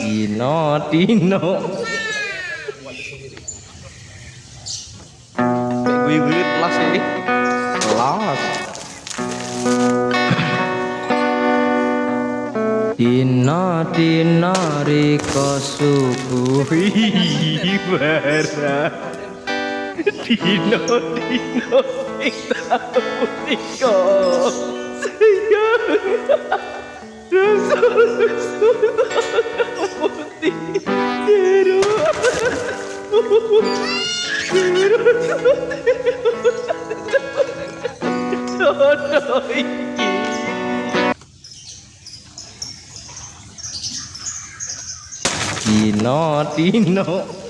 Dino Kayak gue gue kelas ini. Kelas Dino Dino Riko suguhi barang Dino Dino Sing tahu Riko Quiero. Quiero. No, no, no. いいのいいの。